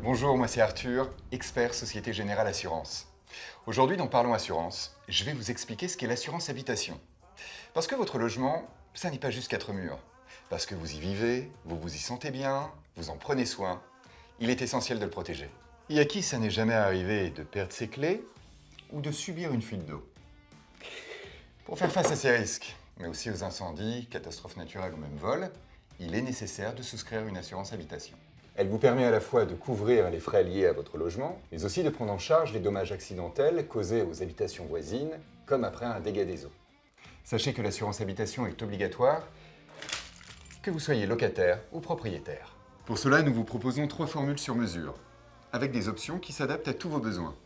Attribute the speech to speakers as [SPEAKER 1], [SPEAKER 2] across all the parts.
[SPEAKER 1] Bonjour, moi c'est Arthur, expert Société Générale Assurance. Aujourd'hui dans Parlons Assurance, je vais vous expliquer ce qu'est l'assurance habitation. Parce que votre logement, ça n'est pas juste quatre murs. Parce que vous y vivez, vous vous y sentez bien, vous en prenez soin, il est essentiel de le protéger. Et à qui ça n'est jamais arrivé de perdre ses clés ou de subir une fuite d'eau? Pour faire face à ces risques, mais aussi aux incendies, catastrophes naturelles ou même vols, il est nécessaire de souscrire une assurance habitation. Elle vous permet à la fois de couvrir les frais liés à votre logement, mais aussi de prendre en charge les dommages accidentels causés aux habitations voisines, comme après un dégât des eaux. Sachez que l'assurance habitation est obligatoire, que vous soyez locataire ou propriétaire. Pour cela, nous vous proposons trois formules sur mesure, avec des options qui s'adaptent à tous vos besoins.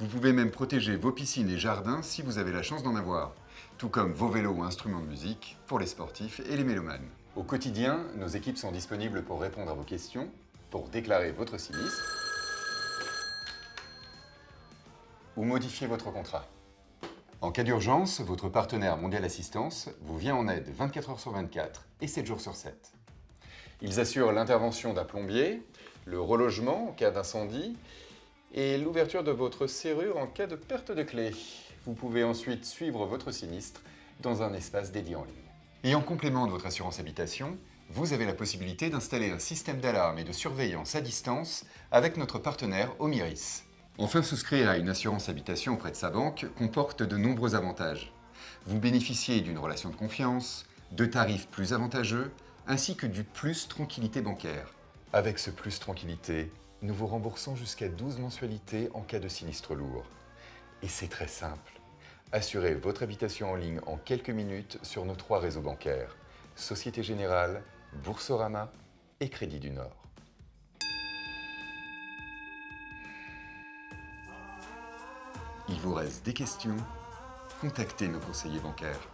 [SPEAKER 1] Vous pouvez même protéger vos piscines et jardins si vous avez la chance d'en avoir, tout comme vos vélos ou instruments de musique pour les sportifs et les mélomanes. Au quotidien, nos équipes sont disponibles pour répondre à vos questions, pour déclarer votre sinistre ou modifier votre contrat. En cas d'urgence, votre partenaire Mondial Assistance vous vient en aide 24 heures sur 24 et 7 jours sur 7. Ils assurent l'intervention d'un plombier, le relogement en cas d'incendie et l'ouverture de votre serrure en cas de perte de clé. Vous pouvez ensuite suivre votre sinistre dans un espace dédié en ligne. Et en complément de votre assurance habitation, vous avez la possibilité d'installer un système d'alarme et de surveillance à distance avec notre partenaire Omiris. Enfin, souscrire à une assurance habitation auprès de sa banque comporte de nombreux avantages. Vous bénéficiez d'une relation de confiance, de tarifs plus avantageux, ainsi que du plus tranquillité bancaire. Avec ce plus tranquillité, nous vous remboursons jusqu'à 12 mensualités en cas de sinistre lourd. Et c'est très simple. Assurez votre habitation en ligne en quelques minutes sur nos trois réseaux bancaires. Société Générale, Boursorama et Crédit du Nord. Il vous reste des questions Contactez nos conseillers bancaires.